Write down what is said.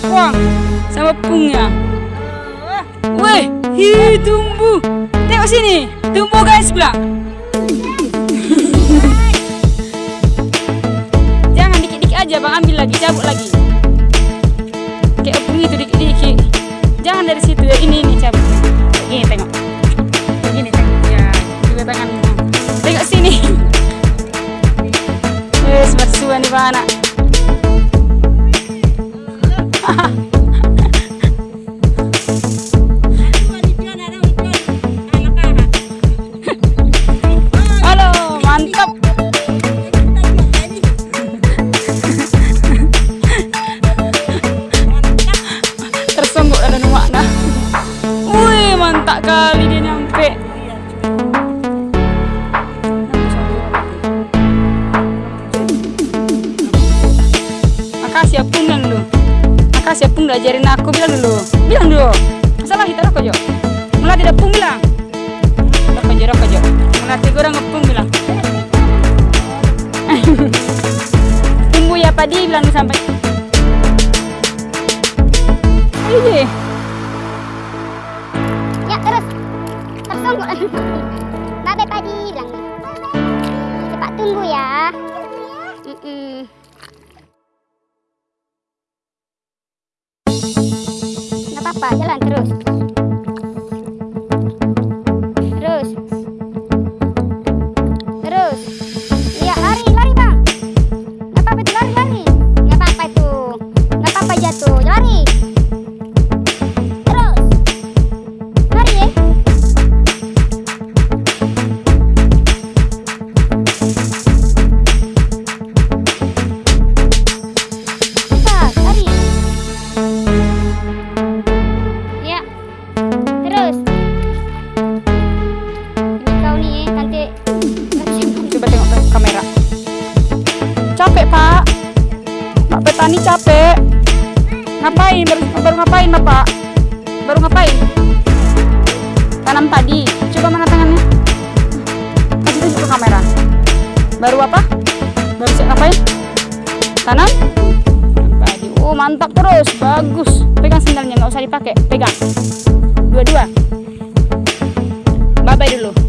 bawang sama pungnya. Wih, hi tumbuh. Tengok sini, tumbuh guys bilang. Jangan dikit-dikit aja bang, ambil lagi, cabut lagi. Kayak opung itu dikit-dikit. Jangan dari situ ya, ini ini cabut. Gini tengok. Gini tengok ya, juga tanganmu. Tengok sini. Wes bersuan di mana? Tersonggok ada makna. Wih, mantap kali dia nyampe. Makasih ya bilang dulu. Makasih ya Pung udah ajarin aku bilang dulu. Bilang dulu. Masalah kita rokok jo. Mulai tidak Pung bilang. Rokok jo, rokok jo. Mulai orang ngepung bilang. Tunggu ya Padi bilang sampai. Iya. Ya terus tersonggok Bye bye padi bilang Cepat tunggu ya. Mm-mm. Nggak apa-apa, jalan. Terus. Petani capek. Ngapain? Baru, baru ngapain Bapak? Baru ngapain? Tanam tadi. Coba mana tangannya? Tunjuk ke kamera. Baru apa? Baru siap ngapain? Tanam? Padi. Oh mantap terus, bagus. Pegang sendalnya nggak usah dipakai. Pegang. Dua-dua. Bye bye dulu.